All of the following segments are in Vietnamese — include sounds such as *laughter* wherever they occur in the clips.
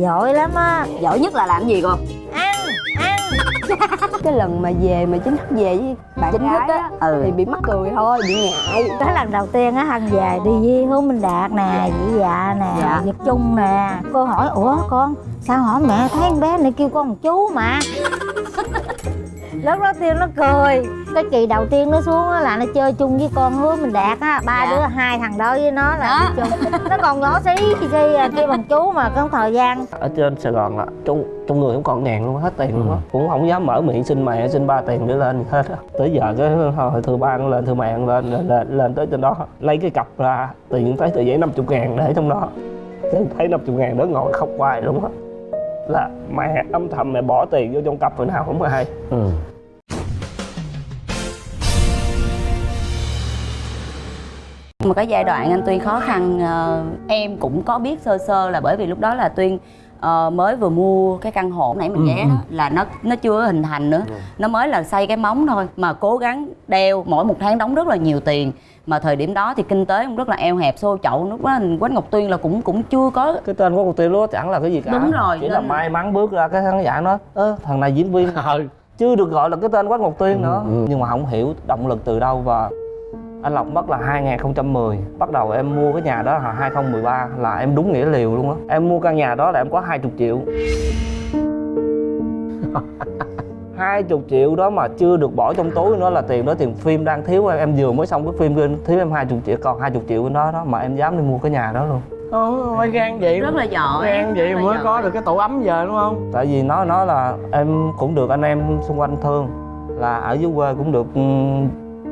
giỏi lắm á. Giỏi nhất là làm gì cô? Ăn ăn. *laughs* Cái lần mà về mà chính thức về với bạn Chính gái thức á, ừ. thì bị mắc cười thôi bị ngại. Cái lần đầu tiên á hân về đi với hứa minh đạt nè dĩ dạ nè Dạ. việt trung nè. Cô hỏi ủa con sao hỏi mẹ thấy con bé này kêu con một chú mà *laughs* lúc đó tiên nó cười. Cái kỳ đầu tiên nó xuống á là nó chơi chung với con hứa minh đạt á. Ba Dạ. đứa hai thằng đó với nó là Đó. chung. Nó còn nhỏ xí khi à, kêu bằng chú mà có thời gian. Ở trên Sài Gòn là trong trong người không còn ngàn luôn hết tiền luôn á. Cũng không dám mở miệng xin mẹ xin ba tiền để lên hết á. Tới giờ cái hồi thư ba nó lên thư mẹ nó lên lên, lên lên tới trên đó. Lấy cái cặp ra tiền thấy tờ giấy 50 ngàn để trong đó. Thấy 50 ngàn đó ngồi khóc hoài luôn á là mẹ âm thầm mẹ bỏ tiền vô trong cặp rồi nào không ai ừ. một cái giai đoạn anh tuyên khó khăn ờ, em cũng có biết sơ sơ là bởi vì lúc đó là tuyên ờ, mới vừa mua cái căn hộ nãy mình ghé đó là nó nó chưa hình thành nữa. Nó mới là xây cái móng thôi mà cố gắng đeo mỗi một tháng đóng rất là nhiều tiền. Mà thời điểm đó thì kinh tế cũng rất là eo hẹp xô chậu lúc đó quách ngọc tuyên là cũng cũng chưa có cái tên của công ty đó chẳng là cái gì cả. Đúng rồi, chỉ là nên- may mắn bước ra cái khán giả nói ơ thằng này diễn viên. *laughs* Chưa được gọi là cái tên Quách Ngọc Tuyên nữa. Nhưng mà không hiểu động lực từ đâu và anh Lộc mất là 2010 bắt đầu em mua cái nhà đó là 2013 là em đúng nghĩa liều luôn á. Em mua căn nhà đó là em có 20 triệu. *laughs* 20 triệu đó mà chưa được bỏ trong túi nữa là tiền đó tiền phim đang thiếu. Em em vừa mới xong cái phim kia thiếu em 20 triệu còn 20 triệu bên đó đó mà em dám đi mua cái nhà đó luôn. Ồ, phải gan vậy rất là giỏi gan vậy rất là mới giỏi. có được cái tổ ấm giờ đúng không? Tại vì nó nói là em cũng được anh em xung quanh thương là ở dưới quê cũng được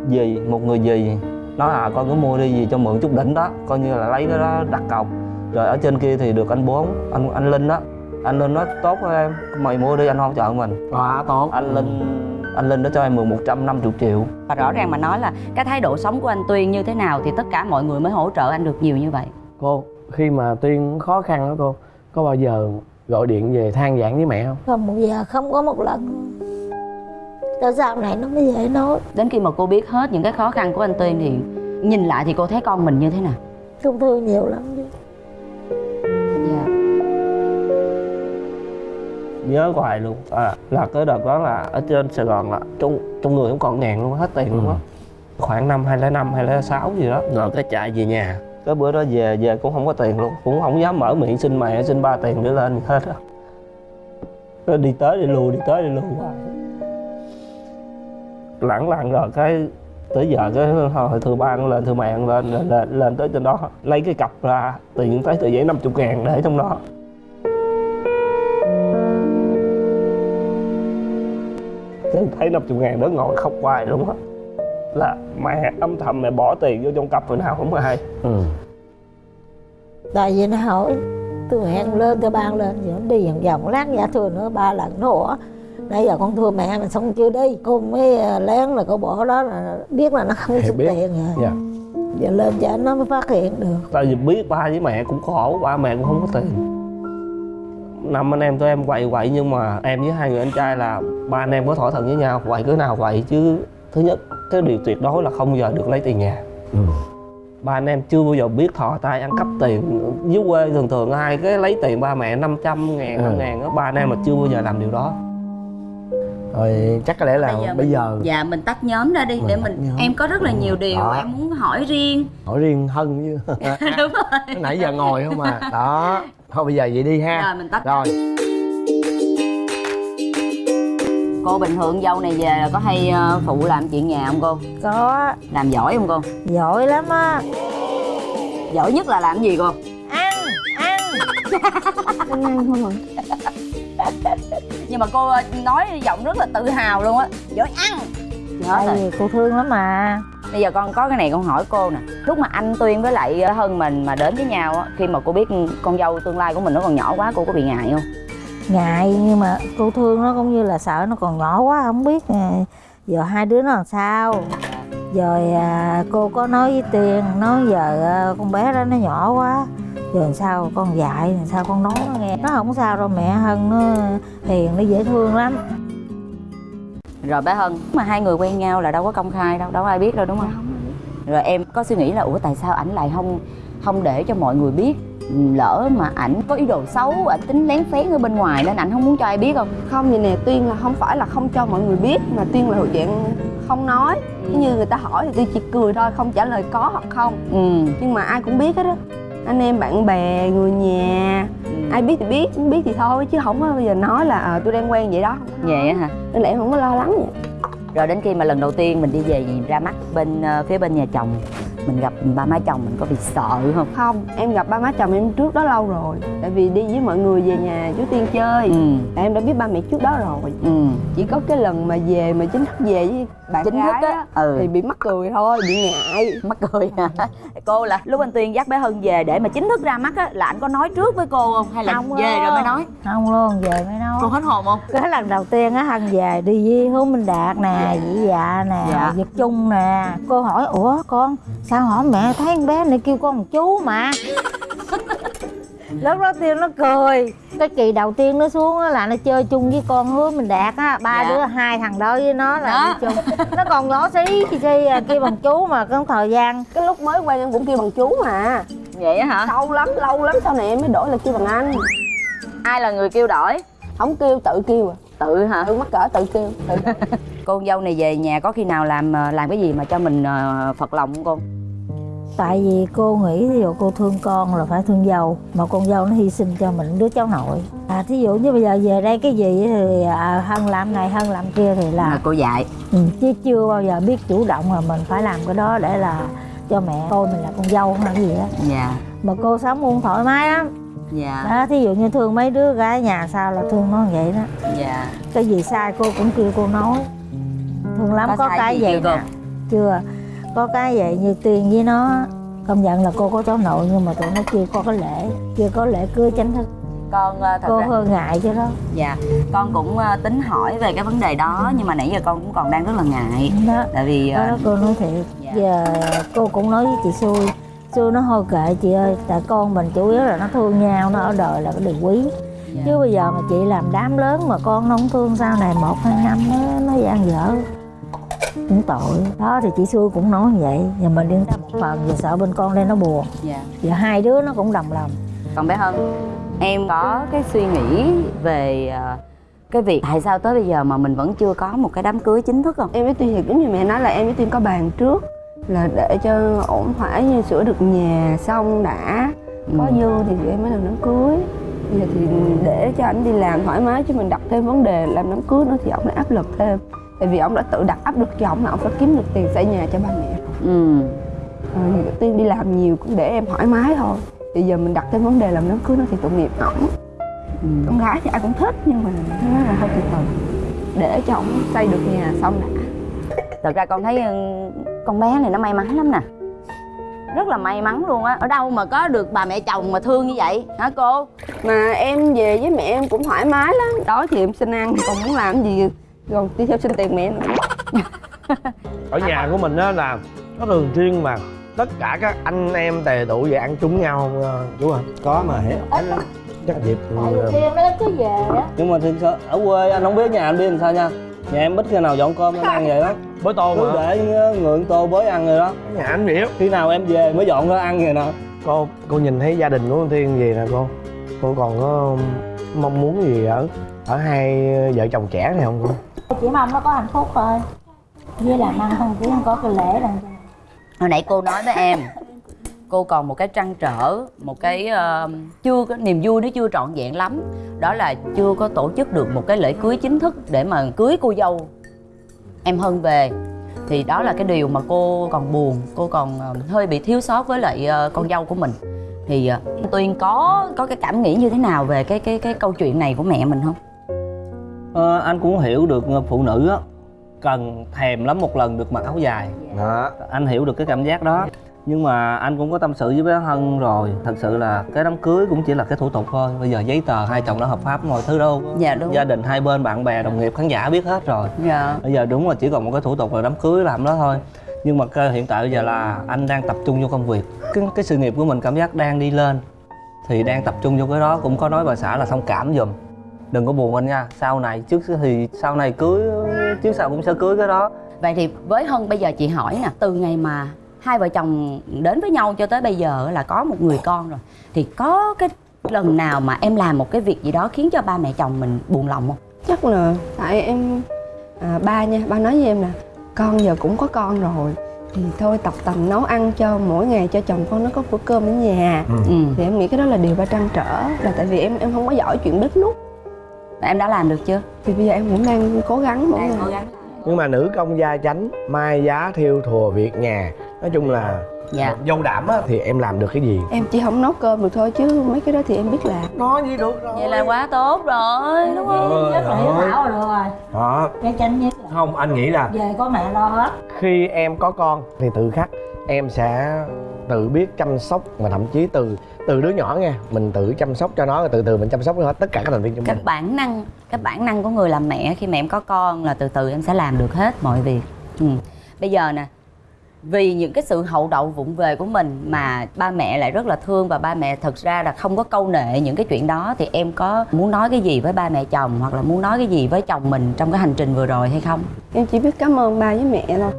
dì một người dì nói à con cứ mua đi gì cho mượn chút đỉnh đó coi như là lấy cái đó đặt cọc. Rồi ở trên kia thì được anh bốn anh anh linh đó. Anh linh nói tốt với em mày mua đi anh hỗ trợ mình. Quá tốt. Anh linh anh linh đã cho em mượn 150 triệu. Và rõ ràng mà nói là cái thái độ sống của anh tuyên như thế nào thì tất cả mọi người mới hỗ trợ anh được nhiều như vậy. Cô khi mà tuyên khó khăn đó cô có bao giờ gọi điện về than vãn với mẹ không? Không một giờ không có một lần tới sau này nó mới dễ nói. Đến khi mà cô biết hết những cái khó khăn của anh tuyên thì nhìn lại thì cô thấy con mình như thế nào? Thương thương nhiều lắm chứ. Dạ. Nhớ hoài luôn. À, là cái đợt đó là ở trên Sài Gòn là trong trong người không còn ngàn luôn hết tiền luôn á. Khoảng năm 2005 2006 gì đó. Rồi cái chạy về nhà. Cái bữa đó về về cũng không có tiền luôn. Cũng không dám mở miệng xin mẹ xin ba tiền để lên hết á. Nó đi tới đi lui đi tới đi lui hoài lẳng lặng rồi cái tới giờ cái hồi thư ba nó lên thư mẹ lên, lên lên lên tới trên đó lấy cái cặp ra tiền thấy tờ giấy 50 ngàn để trong đó. Cái thấy 50 ngàn đó ngồi khóc hoài luôn á. Là mẹ âm thầm mẹ bỏ tiền vô trong cặp rồi nào không ai ừ. tại vì nó hỏi tôi hẹn lên tôi ban lên rồi nó đi vòng vòng lát giả thừa nữa ba lần nó ủa nãy giờ con thưa mẹ mà xong chưa đi? Cô mới ờ, lén là cô bỏ đó là biết là nó không biết. tiền rồi dạ. Giờ lên cho nó mới phát hiện được. Tại vì biết ba với mẹ cũng khổ ba mẹ cũng không có tiền. Năm anh em tụi em quậy quậy nhưng mà em với hai người anh trai là ba anh em có thỏa thuận với nhau quậy cứ nào quậy chứ. Thứ nhất cái điều tuyệt đối là không bao giờ được lấy tiền nhà. Ừ. ba anh em chưa bao giờ biết thò tay ăn cắp tiền. Dưới quê thường thường ai cái lấy tiền ba mẹ 500 ngàn Ừ. năm ngàn đó ba anh em mà chưa bao giờ làm điều đó rồi chắc có lẽ là bây giờ, dạ mình tách nhóm ra đi Mình để mình nhóm. em có rất là nhiều điều Đó. em muốn hỏi riêng. Hỏi riêng hân chứ. *laughs* Đúng rồi. nãy giờ ngồi không à. *laughs* Đó. Thôi bây giờ vậy đi ha. Rồi mình tách rồi. cô bình thường dâu này về là có hay ờ, phụ làm chuyện nhà không cô? Có. Làm giỏi không cô? Giỏi lắm á. Giỏi nhất là làm gì cô? Ăn ăn. *laughs* Ăn không à *laughs* nhưng mà cô ờ, nói giọng rất là tự hào luôn á. Giỏi ăn. Tại vì cô thương lắm mà. Bây giờ con có cái này con hỏi cô nè. Lúc mà anh tuyên với lại ờ, hân mình mà đến với nhau á khi mà cô biết con dâu tương lai của mình nó còn nhỏ quá cô có bị ngại không? Ngại nhưng mà cô thương nó cũng như là sợ nó còn nhỏ quá không biết à, giờ hai đứa nó làm sao. Rồi à, cô có nói với tiền nói giờ à, con bé đó nó nhỏ quá giờ làm sao con dạy làm sao con nói nó nghe? Nó không sao đâu mẹ hân nó hiền nó dễ thương lắm. Rồi bé hân mà hai người quen nhau là đâu có công khai đâu đâu có ai biết đâu đúng không? Rồi em có suy nghĩ là ủa tại sao ảnh lại không không để cho mọi người biết lỡ mà ảnh có ý đồ xấu ảnh tính lén phén ở bên ngoài nên ảnh không muốn cho ai biết không? Không vậy nè tuyên là không phải là không cho mọi người biết mà tuyên là dạng không nói. Nếu như người ta hỏi thì tuyên chỉ cười thôi không trả lời có hoặc không. Ừ, nhưng mà ai cũng biết hết á anh em bạn bè người nhà. Ai biết thì biết không biết thì thôi chứ không có bao giờ nói là ờ, tôi đang quen vậy đó. Vậy á hả? Nên là em không có lo lắng vậy. Rồi đến khi mà lần đầu tiên mình đi về ra mắt bên ờ, phía bên nhà chồng mình gặp ba má chồng mình có bị sợ không? Không em gặp ba má chồng em trước đó lâu rồi. Tại vì đi với mọi người về nhà chú tiên chơi. Ừ. Em đã biết ba mẹ trước đó rồi. Ừ. Chỉ có cái lần mà về mà chính thức về với bạn chính thức gái á? á ừ. thì bị mắc cười thôi bị ngại. Mắc cười hả? *laughs* Cô là lúc anh tuyên dắt bé hân về để mà chính thức ra mắt á là anh có nói trước với cô không? Hay là Không về rồi mới nói? Không luôn về mới nói. Cô hết hồn không? Cái lần đầu tiên á hân về đi với hướng minh đạt nè dĩ dạ nè Dạ. việt trung nè. Cô hỏi ủa con sao hỏi mẹ thấy con bé này kêu con một chú mà. *laughs* Lúc đó tiên nó cười. Cái kỳ đầu tiên nó xuống á là nó chơi chung với con hướng minh đạt á. Ba Dạ. đứa hai thằng đó với nó là Đó. đi chung. Nó còn nhỏ xí chi chi à, kêu bằng chú mà có thời gian. Cái lúc mới quen em cũng kêu bằng chú mà. Vậy á hả? Lâu lắm lâu lắm sau này em mới đổi là kêu bằng anh. Ai là người kêu đổi? Không kêu tự kêu à. Tự hả? Tự mắc cỡ tự kêu tự *laughs* cô con dâu này về nhà có khi nào làm ờ, làm cái gì mà cho mình ờ, phật lòng không cô tại vì cô nghĩ ví dụ cô thương con là phải thương dâu mà con dâu nó hy sinh cho mình đứa cháu nội. À thí dụ như bây giờ về đây cái gì thì à, hân làm này hân làm kia thì là là cô dạy. Ừ, chứ chưa bao giờ biết chủ động là mình phải làm cái đó để là cho mẹ coi mình là con dâu hay gì đó dạ. Mà cô sống cũng thoải mái lắm. Dạ. Đó thí dụ như thương mấy đứa gái nhà sao là thương nó vậy đó. Dạ. Cái gì sai cô cũng kêu cô nói. Thương lắm Có có, cái gì vậy cô? nè. Chưa có cái vậy như tiền với nó công nhận là cô có cháu nội nhưng mà tụi nó chưa có cái lễ chưa có lễ cưới chính thức. Con ờ, thật cô ra hơi ngại chứ đó. Dạ con cũng ờ, tính hỏi về cái vấn đề đó nhưng mà nãy giờ con cũng còn đang rất là ngại. Đó. Tại vì đó, ờ, đó cô nói thiệt. Dạ. giờ cô cũng nói với chị xui. Xui nó thôi kệ chị ơi tại con mình chủ yếu là nó thương nhau nó ở đời là cái điều quý. Dạ. chứ bây giờ mà chị làm đám lớn mà con nó không thương sau này một hai năm nó nó gian dở cũng tội. Đó thì chị xui cũng nói như vậy. Và mình yên tâm một phần vì sợ bên con đây nó buồn. Dạ. Và hai đứa nó cũng đồng lòng. Còn bé hân em có cái suy nghĩ về ờ, cái việc tại sao tới bây giờ mà mình vẫn chưa có một cái đám cưới chính thức không? Em với tuyên thì giống như mẹ nói là em với tuyên có bàn trước là để cho ổn thỏa như sửa được nhà xong đã. Có Ừ. dư thì em mới làm đám cưới. Bây giờ thì để cho anh đi làm thoải mái chứ mình đặt thêm vấn đề làm đám cưới nữa thì ông lại áp lực thêm tại vì ông đã tự đặt áp lực cho ông là ông phải kiếm được tiền xây nhà cho ba mẹ ừ. Rồi tiên đi làm nhiều cũng để em thoải mái thôi. Bây giờ mình đặt thêm vấn đề làm đám cưới nó thì tội nghiệp ổng. Ừ. con gái thì ai cũng thích nhưng mà nó là hơi từ từ. Để cho ổng xây được nhà xong đã. Thật ra con thấy ừ, con bé này nó may mắn lắm nè. Rất là may mắn luôn á. Ở đâu mà có được bà mẹ chồng mà thương như vậy? Hả cô? Mà em về với mẹ em cũng thoải mái lắm. Đó thì em xin ăn còn muốn làm gì còn đi theo xin tiền mẹ nữa ở nhà của mình á là có thường xuyên mà tất cả các anh em tề tụ về ăn chung nhau không ờ, chú hả? Có mà hết chắc dịp ừ, tiên nó cứ về á. Nhưng mà sự ở quê anh không biết nhà anh biết làm sao nha. Nhà em ít khi nào dọn cơm anh ăn vậy đó bới tô cứ mà. để ngượng tô bới ăn rồi đó. Nhà anh á. Khi nào em về mới dọn ra ăn vậy nè. Cô cô nhìn thấy gia đình của con thiên gì nè cô? Cô còn có mong muốn gì ở ở hai vợ chồng trẻ này không cô? Chỉ mong nó có hạnh phúc thôi. Với làm ăn không chỉ không có cái lễ đằng. Hồi nãy cô nói với em cô còn một cái trăn trở một cái ờ, chưa có niềm vui nó chưa trọn vẹn lắm. Đó là chưa có tổ chức được một cái lễ cưới chính thức để mà cưới cô dâu. Em hân về thì đó là cái điều mà cô còn buồn cô còn ờ, hơi bị thiếu sót với lại ờ, con dâu của mình. Thì ờ, tuyên có có cái cảm nghĩ như thế nào về cái cái cái câu chuyện này của mẹ mình không ờ, anh cũng hiểu được phụ nữ á cần thèm lắm một lần được mặc áo dài. Đó anh hiểu được cái cảm giác đó. Nhưng mà anh cũng có tâm sự với bé Hân rồi. Thật sự là cái đám cưới cũng chỉ là cái thủ tục thôi. Bây giờ giấy tờ hai chồng đã hợp pháp mọi thứ đâu. Dạ đúng. Gia đình hai bên bạn bè đồng nghiệp khán giả biết hết rồi. Dạ. Bây giờ đúng là chỉ còn một cái thủ tục là đám cưới làm đó thôi. Nhưng mà cái hiện tại bây giờ là anh đang tập trung vô công việc. Cái, cái sự nghiệp của mình cảm giác đang đi lên thì đang tập trung vô cái đó. Cũng có nói bà xã là thông cảm giùm đừng có buồn anh nha sau này trước thì sau này cưới trước sau cũng sẽ cưới cái đó. Vậy thì với hân bây giờ chị hỏi nè từ ngày mà hai vợ chồng đến với nhau cho tới bây giờ là có một người con rồi thì có cái lần nào mà em làm một cái việc gì đó khiến cho ba mẹ chồng mình buồn lòng không? Chắc là tại em à, ba nha ba nói với em là con giờ cũng có con rồi thì thôi tập tành nấu ăn cho mỗi ngày cho chồng con nó có bữa cơm ở nhà. Ừ. thì em nghĩ cái đó là điều ba trăn trở là tại vì em em không có giỏi chuyện bếp nút em đã làm được chưa? Thì bây giờ em cũng đang cố gắng mỗi ngày. gắng nhưng mà nữ công gia chánh mai giá thiêu thùa việc nhà nói chung là dạ. dâu đảm á thì em làm được cái gì? Em chỉ không nấu cơm được thôi chứ mấy cái đó thì em biết làm. Nói gì được rồi. Vậy là quá tốt rồi. Đúng không Ôi, nhất là hiếu ơi. thảo rồi được rồi. Đó cái chánh nhất là. Không anh nghĩ là về có mẹ lo hết. khi em có con thì tự khắc em sẽ tự biết chăm sóc và thậm chí từ từ đứa nhỏ nha mình tự chăm sóc cho nó rồi từ từ mình chăm sóc cho hết tất cả các thành viên trong cái mình. bản năng cái bản năng của người làm mẹ khi mà em có con là từ từ em sẽ làm được hết mọi việc. Ừ. bây giờ nè vì những cái sự hậu đậu vụng về của mình mà ba mẹ lại rất là thương và ba mẹ thật ra là không có câu nệ những cái chuyện đó thì em có muốn nói cái gì với ba mẹ chồng hoặc là muốn nói cái gì với chồng mình trong cái hành trình vừa rồi hay không? Em chỉ biết cảm ơn ba với mẹ thôi.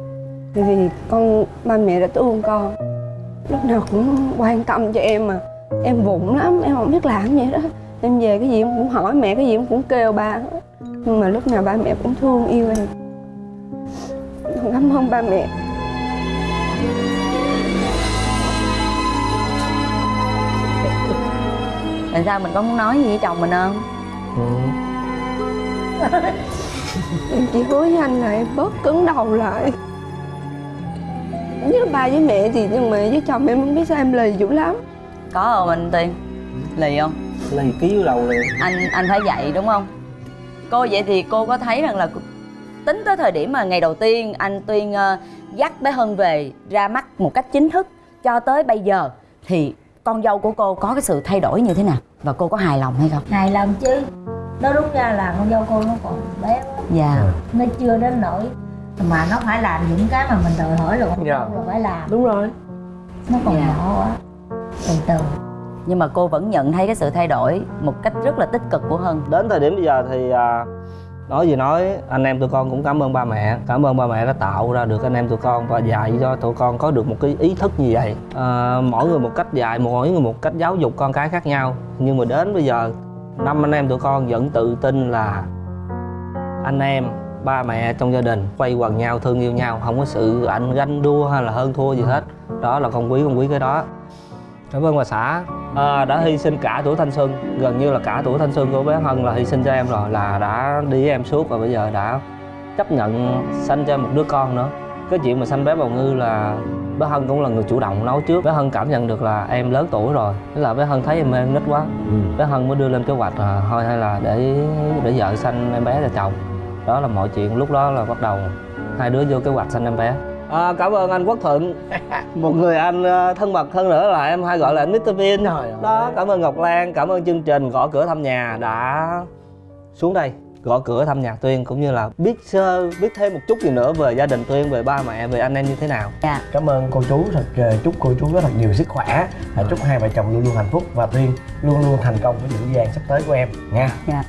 Vì con ba mẹ đã thương con lúc nào cũng quan tâm cho em mà. Em vụng lắm em không biết làm gì đó. Em về cái gì em cũng hỏi mẹ cái gì em cũng kêu ba. Nhưng mà lúc nào ba mẹ cũng thương yêu em cảm ơn ba mẹ. Tại sao mình có muốn nói gì với chồng mình không? Em chỉ hứa với anh là em bớt cứng đầu lại với ba với mẹ thì nhưng mà với chồng em không biết sao em lì dữ lắm. Có không anh tiên? Lì không? Lì ký đầu liền. Anh anh phải dạy đúng không? Cô vậy thì cô có thấy rằng là tính tới thời điểm mà ngày đầu tiên anh tuyên ờ, dắt bé hân về ra mắt một cách chính thức cho tới bây giờ thì con dâu của cô có cái sự thay đổi như thế nào? Và cô có hài lòng hay không? Hài lòng chứ. Nó đúng ra là con dâu cô nó còn bé quá. Dạ. Nó chưa đến nỗi mà nó phải làm những cái mà mình đòi hỏi con Dạ. là phải làm. Đúng rồi. Nó còn Dạ. nhỏ quá. Từ từ. Nhưng mà cô vẫn nhận thấy cái sự thay đổi một cách rất là tích cực của hân. Đến thời điểm bây giờ thì à, nói gì nói anh em tụi con cũng cảm ơn ba mẹ. Cảm ơn ba mẹ đã tạo ra được anh em tụi con và dạy cho tụi con có được một cái ý thức như vậy. À, mỗi người một cách dạy mỗi người một cách giáo dục con cái khác nhau. Nhưng mà đến bây giờ năm anh em tụi con vẫn tự tin là anh em ba mẹ trong gia đình quay quần nhau thương yêu nhau không có sự ảnh ganh đua hay là hơn thua gì hết. Đó là con quý con quý cái đó. Cảm ơn bà xã. À, đã hy sinh cả tuổi thanh xuân gần như là cả tuổi thanh xuân của bé hân là hy sinh cho em rồi là đã đi với em suốt và bây giờ đã chấp nhận sanh cho em một đứa con nữa. Cái chuyện mà sanh bé bào ngư là bé hân cũng là người chủ động nấu trước. Bé hân cảm nhận được là em lớn tuổi rồi thế là bé hân thấy em em nít quá. Ừ. bé hân mới đưa lên kế hoạch là thôi hay là để để vợ sanh em bé cho chồng đó là mọi chuyện lúc đó là bắt đầu. Hai đứa vô kế hoạch sanh em bé. À, cảm ơn anh quốc thuận. *laughs* Một người anh ờ, thân mật hơn nữa là em hay gọi là anh Mr Vin ơi. đó cảm ơn Ngọc Lan cảm ơn chương trình gõ cửa thăm nhà đã xuống đây. Gõ cửa thăm nhà Tuyên cũng như là biết sơ biết thêm một chút gì nữa về gia đình Tuyên về ba mẹ về anh em như thế nào. Cảm ơn cô chú thật ờ, chúc cô chú rất thật nhiều sức khỏe. Chúc hai vợ chồng luôn luôn hạnh phúc. Và tuyên luôn luôn thành công với những gian sắp tới của em. Nha. Dạ